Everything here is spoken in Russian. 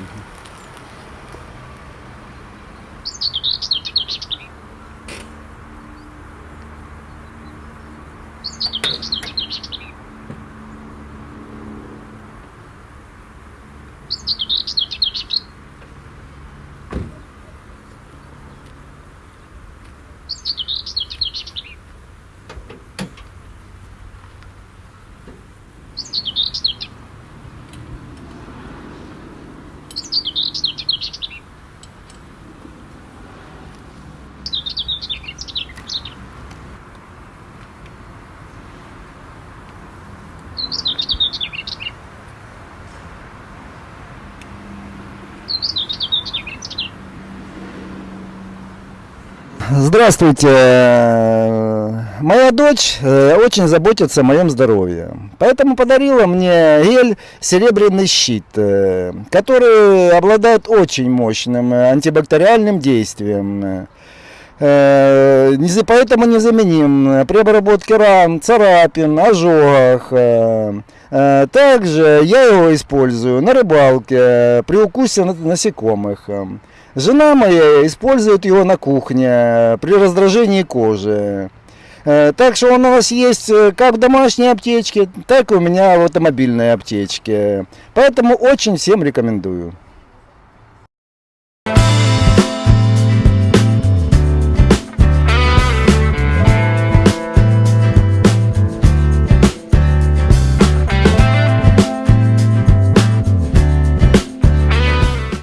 Mm-hmm. Здравствуйте. Моя дочь э, очень заботится о моем здоровье. Поэтому подарила мне гель «Серебряный щит», э, который обладает очень мощным э, антибактериальным действием. Э, Поэтому незаменим при обработке ран, царапин, ожогах. Э, э, Также я его использую на рыбалке э, при укусе на- насекомых. Э, Жена моя использует его на кухне э, при раздражении кожи. Э, Так что он у нас есть э, как в домашней аптечке, так и у меня в автомобильной аптечке. Поэтому очень всем рекомендую.